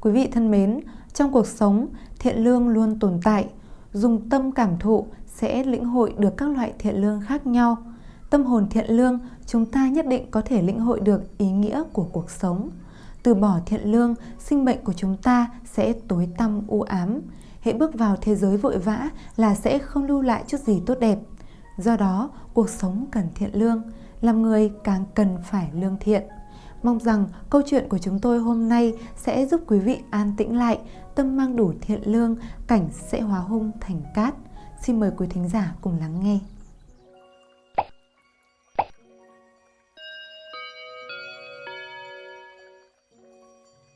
Quý vị thân mến, trong cuộc sống, thiện lương luôn tồn tại. Dùng tâm cảm thụ sẽ lĩnh hội được các loại thiện lương khác nhau. Tâm hồn thiện lương, chúng ta nhất định có thể lĩnh hội được ý nghĩa của cuộc sống. Từ bỏ thiện lương, sinh mệnh của chúng ta sẽ tối tăm u ám. Hãy bước vào thế giới vội vã là sẽ không lưu lại chút gì tốt đẹp. Do đó, cuộc sống cần thiện lương, làm người càng cần phải lương thiện. Mong rằng câu chuyện của chúng tôi hôm nay sẽ giúp quý vị an tĩnh lại, tâm mang đủ thiện lương, cảnh sẽ hóa hung thành cát. Xin mời quý thính giả cùng lắng nghe.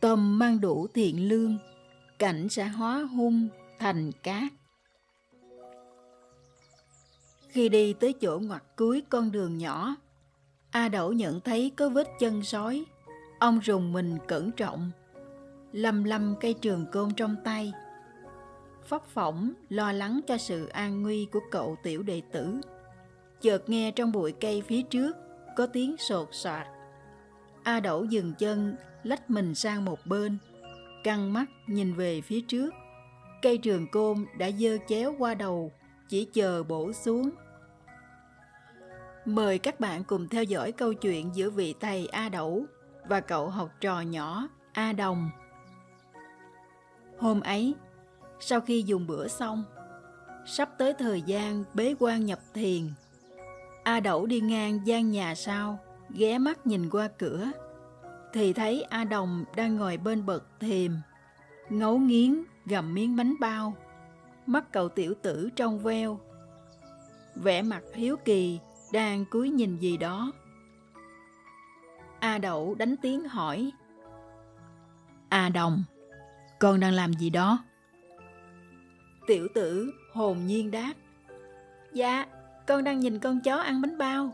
Tâm mang đủ thiện lương, cảnh sẽ hóa hung thành cát. Khi đi tới chỗ ngoặt cuối con đường nhỏ, A Đẩu nhận thấy có vết chân sói. Ông rùng mình cẩn trọng, lầm lầm cây trường côn trong tay. Phóc phỏng lo lắng cho sự an nguy của cậu tiểu đệ tử. Chợt nghe trong bụi cây phía trước có tiếng sột soạt. A Đẩu dừng chân, lách mình sang một bên, căng mắt nhìn về phía trước. Cây trường côn đã dơ chéo qua đầu, chỉ chờ bổ xuống. Mời các bạn cùng theo dõi câu chuyện giữa vị thầy A Đẩu và cậu học trò nhỏ A Đồng. Hôm ấy, sau khi dùng bữa xong, sắp tới thời gian bế quan nhập thiền, A Đẩu đi ngang gian nhà sau, ghé mắt nhìn qua cửa, thì thấy A Đồng đang ngồi bên bậc thềm, ngấu nghiến gầm miếng bánh bao, mắt cậu tiểu tử trong veo. Vẻ mặt hiếu kỳ đang cúi nhìn gì đó. A Đậu đánh tiếng hỏi. A Đồng, con đang làm gì đó? Tiểu tử hồn nhiên đáp. Dạ, con đang nhìn con chó ăn bánh bao.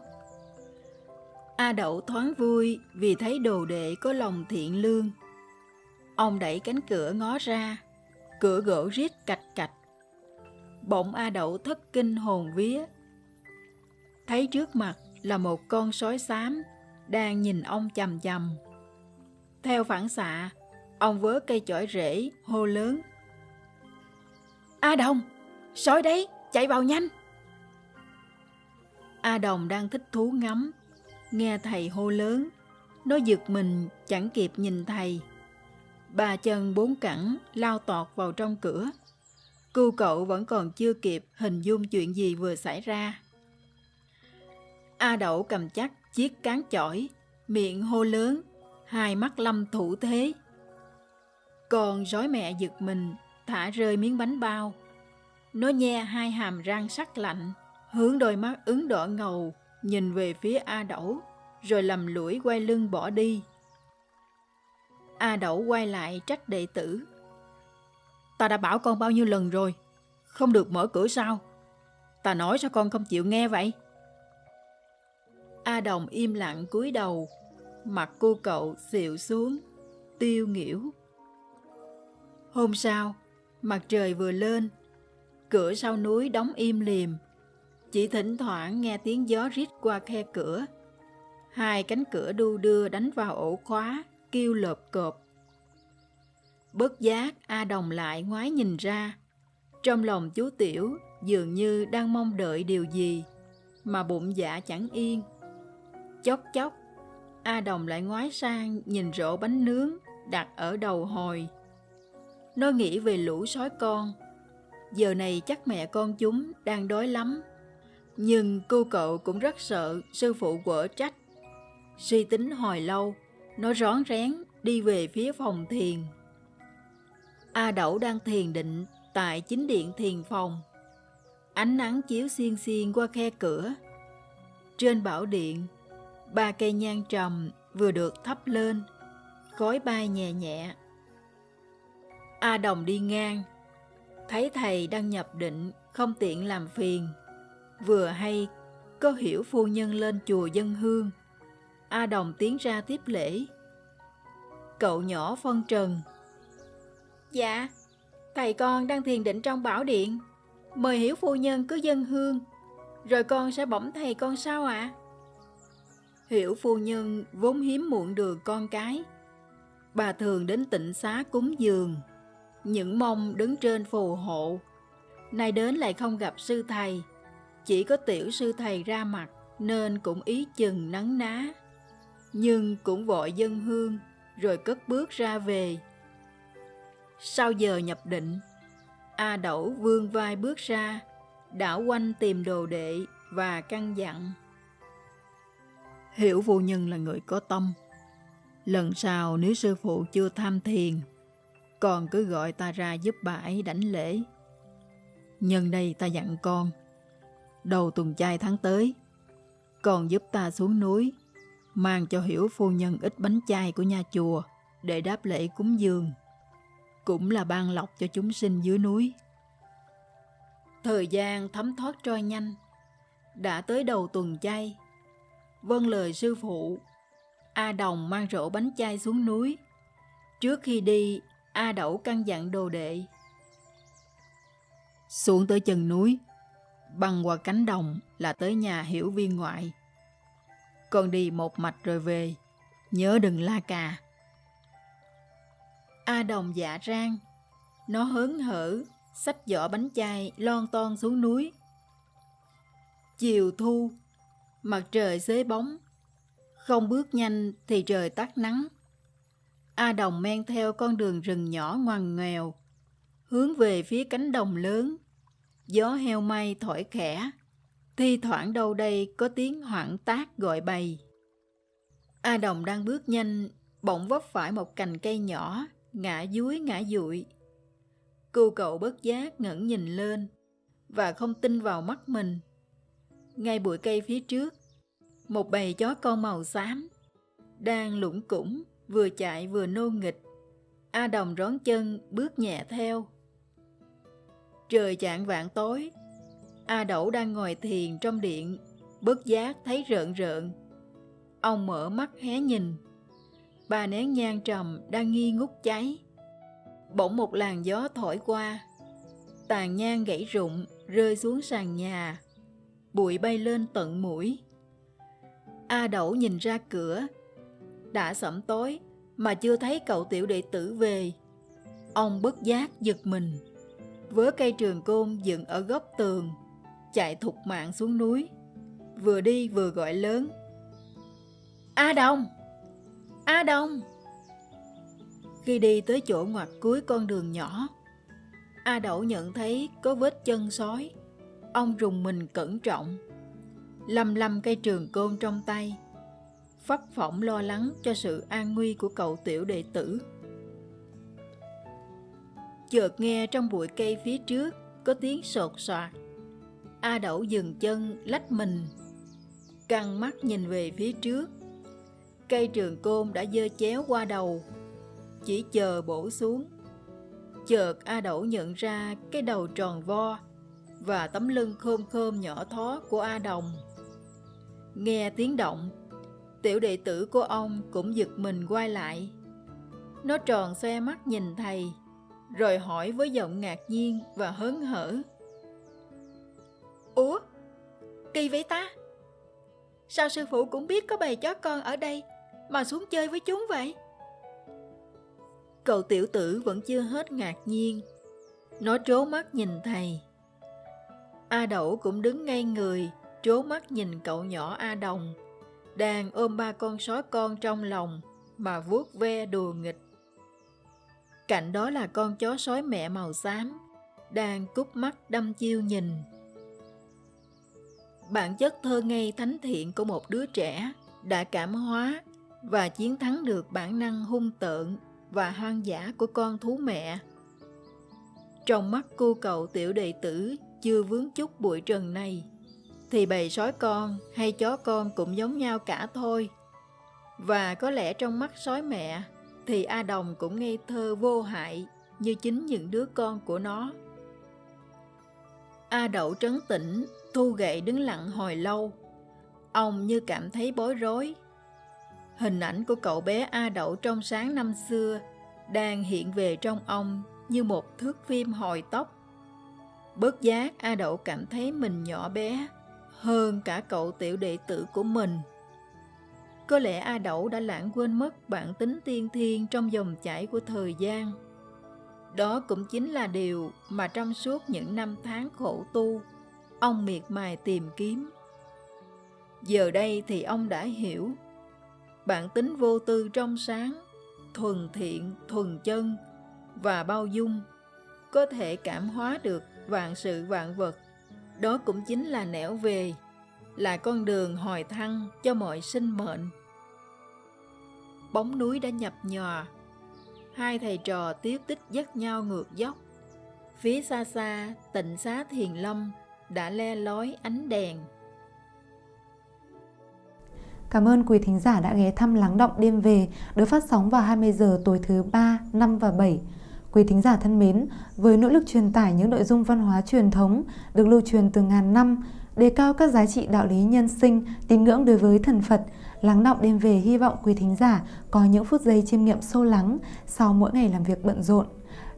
A Đậu thoáng vui vì thấy đồ đệ có lòng thiện lương. Ông đẩy cánh cửa ngó ra, cửa gỗ rít cạch cạch. Bỗng A Đậu thất kinh hồn vía, thấy trước mặt là một con sói xám đang nhìn ông chầm chầm. Theo phản xạ, ông vớ cây chổi rễ, hô lớn. A Đồng, sói đấy, chạy vào nhanh. A Đồng đang thích thú ngắm, nghe thầy hô lớn. Nó giật mình chẳng kịp nhìn thầy. Ba chân bốn cẳng lao tọt vào trong cửa. cưu cậu vẫn còn chưa kịp hình dung chuyện gì vừa xảy ra. A Đậu cầm chắc chiếc cán chổi, miệng hô lớn, hai mắt lâm thủ thế. Còn rối mẹ giật mình, thả rơi miếng bánh bao. Nó nhe hai hàm răng sắc lạnh, hướng đôi mắt ứng đỏ ngầu, nhìn về phía A Đậu, rồi lầm lũi quay lưng bỏ đi. A Đậu quay lại trách đệ tử. Ta đã bảo con bao nhiêu lần rồi, không được mở cửa sao? Ta nói sao con không chịu nghe vậy? A Đồng im lặng cúi đầu, mặt cô cậu xịu xuống, tiêu nghỉu. Hôm sau, mặt trời vừa lên, cửa sau núi đóng im liềm, chỉ thỉnh thoảng nghe tiếng gió rít qua khe cửa. Hai cánh cửa đu đưa đánh vào ổ khóa, kêu lợp cộp. Bất giác, A Đồng lại ngoái nhìn ra. Trong lòng chú Tiểu dường như đang mong đợi điều gì, mà bụng dạ chẳng yên. Chốc chốc, A Đồng lại ngoái sang nhìn rổ bánh nướng đặt ở đầu hồi. Nó nghĩ về lũ sói con. Giờ này chắc mẹ con chúng đang đói lắm. Nhưng cô cậu cũng rất sợ sư phụ quở trách. Suy tính hồi lâu, nó rón rén đi về phía phòng thiền. A Đẩu đang thiền định tại chính điện thiền phòng. Ánh nắng chiếu xiên xiên qua khe cửa. Trên bảo điện ba cây nhang trầm vừa được thắp lên, khói bay nhẹ nhẹ. A Đồng đi ngang, thấy thầy đang nhập định không tiện làm phiền. Vừa hay có hiểu phu nhân lên chùa dân hương. A Đồng tiến ra tiếp lễ. Cậu nhỏ phân trần. Dạ, thầy con đang thiền định trong bảo điện. Mời hiểu phu nhân cứ dân hương, rồi con sẽ bổng thầy con sao ạ? À? Hiểu phu nhân vốn hiếm muộn được con cái. Bà thường đến tịnh xá cúng dường, những mong đứng trên phù hộ. Nay đến lại không gặp sư thầy, chỉ có tiểu sư thầy ra mặt nên cũng ý chừng nắng ná. Nhưng cũng vội dân hương rồi cất bước ra về. Sau giờ nhập định, A Đẩu vương vai bước ra, đảo quanh tìm đồ đệ và căn dặn. Hiểu vô nhân là người có tâm. Lần sau nếu sư phụ chưa tham thiền, con cứ gọi ta ra giúp bà ấy đảnh lễ. Nhân đây ta dặn con, đầu tuần chay tháng tới, con giúp ta xuống núi, mang cho hiểu phu nhân ít bánh chay của nhà chùa để đáp lễ cúng dường. Cũng là ban lọc cho chúng sinh dưới núi. Thời gian thấm thoát trôi nhanh, đã tới đầu tuần chay. Vâng lời sư phụ, A Đồng mang rổ bánh chay xuống núi. Trước khi đi, A Đẩu căn dặn đồ đệ. Xuống tới chân núi, băng qua cánh đồng là tới nhà hiểu viên ngoại. Con đi một mạch rồi về, nhớ đừng la cà. A Đồng dạ rang, nó hớn hở, xách giỏ bánh chay lon ton xuống núi. Chiều thu, mặt trời xế bóng, không bước nhanh thì trời tắt nắng. A Đồng men theo con đường rừng nhỏ ngoằn nghèo, hướng về phía cánh đồng lớn. Gió heo may thổi khẽ, thi thoảng đâu đây có tiếng hoảng tác gọi bầy. A Đồng đang bước nhanh, bỗng vấp phải một cành cây nhỏ, ngã dúi ngã dụi. Cô cậu bất giác ngẩng nhìn lên và không tin vào mắt mình. Ngay bụi cây phía trước, một bầy chó con màu xám đang lủng củng vừa chạy vừa nô nghịch. A Đồng rón chân bước nhẹ theo. Trời chạng vạn tối, A Đẩu đang ngồi thiền trong điện, bất giác thấy rợn rợn. Ông mở mắt hé nhìn. bà nén nhang trầm đang nghi ngút cháy. Bỗng một làn gió thổi qua, tàn nhang gãy rụng rơi xuống sàn nhà, bụi bay lên tận mũi. A Đẩu nhìn ra cửa, đã sẩm tối mà chưa thấy cậu tiểu đệ tử về. Ông bất giác giật mình, vớ cây trường côn dựng ở góc tường, chạy thục mạng xuống núi, vừa đi vừa gọi lớn. A Đông, A Đông!" Khi đi tới chỗ ngoặt cuối con đường nhỏ, A Đẩu nhận thấy có vết chân sói. Ông rùng mình cẩn trọng, lầm lầm cây trường côn trong tay, phấp phỏng lo lắng cho sự an nguy của cậu tiểu đệ tử. Chợt nghe trong bụi cây phía trước có tiếng sột soạt. A Đậu dừng chân lách mình, căng mắt nhìn về phía trước. Cây trường côn đã dơ chéo qua đầu, chỉ chờ bổ xuống. Chợt A Đậu nhận ra cái đầu tròn vo và tấm lưng khom khom nhỏ thó của A Đồng. Nghe tiếng động, tiểu đệ tử của ông cũng giật mình quay lại. Nó tròn xoe mắt nhìn thầy, rồi hỏi với giọng ngạc nhiên và hớn hở. Ủa? Kỳ vậy ta? Sao sư phụ cũng biết có bầy chó con ở đây mà xuống chơi với chúng vậy? Cậu tiểu tử vẫn chưa hết ngạc nhiên. Nó trố mắt nhìn thầy. A Đẩu cũng đứng ngay người, trố mắt nhìn cậu nhỏ A Đồng, đang ôm ba con sói con trong lòng mà vuốt ve đùa nghịch. Cạnh đó là con chó sói mẹ màu xám, đang cúp mắt đâm chiêu nhìn. Bản chất thơ ngây thánh thiện của một đứa trẻ đã cảm hóa và chiến thắng được bản năng hung tợn và hoang dã của con thú mẹ. Trong mắt cô cậu tiểu đệ tử chưa vướng chút bụi trần này, thì bầy sói con hay chó con cũng giống nhau cả thôi. Và có lẽ trong mắt sói mẹ thì A Đồng cũng ngây thơ vô hại như chính những đứa con của nó. A Đậu trấn tĩnh, thu gậy đứng lặng hồi lâu. Ông như cảm thấy bối rối Hình ảnh của cậu bé A Đậu trong sáng năm xưa đang hiện về trong ông như một thước phim hồi tóc. Bớt giác A Đậu cảm thấy mình nhỏ bé hơn cả cậu tiểu đệ tử của mình. Có lẽ A Đậu đã lãng quên mất bản tính tiên thiên trong dòng chảy của thời gian. Đó cũng chính là điều mà trong suốt những năm tháng khổ tu, ông miệt mài tìm kiếm. Giờ đây thì ông đã hiểu, bản tính vô tư trong sáng, thuần thiện, thuần chân và bao dung có thể cảm hóa được vạn sự vạn vật. Đó cũng chính là nẻo về, là con đường hồi thăng cho mọi sinh mệnh. Bóng núi đã nhập nhòa, hai thầy trò tiếp tích dắt nhau ngược dốc. Phía xa xa, tịnh xá thiền lâm đã le lói ánh đèn. Cảm ơn quý thính giả đã ghé thăm Lắng Động Đêm Về được phát sóng vào 20 giờ tối thứ 3, 5 và 7. Quý thính giả thân mến, với nỗ lực truyền tải những nội dung văn hóa truyền thống được lưu truyền từ ngàn năm, đề cao các giá trị đạo lý nhân sinh, tín ngưỡng đối với thần Phật, lắng động đêm về hy vọng quý thính giả có những phút giây chiêm nghiệm sâu lắng sau mỗi ngày làm việc bận rộn.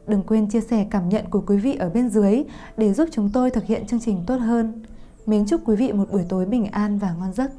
Đừng quên chia sẻ cảm nhận của quý vị ở bên dưới để giúp chúng tôi thực hiện chương trình tốt hơn. Mến chúc quý vị một buổi tối bình an và ngon giấc.